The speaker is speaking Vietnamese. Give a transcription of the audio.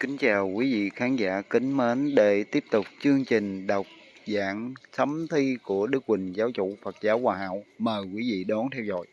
Kính chào quý vị khán giả kính mến để tiếp tục chương trình đọc giảng sấm thi của Đức Quỳnh Giáo chủ Phật giáo Hòa Hảo. Mời quý vị đón theo dõi.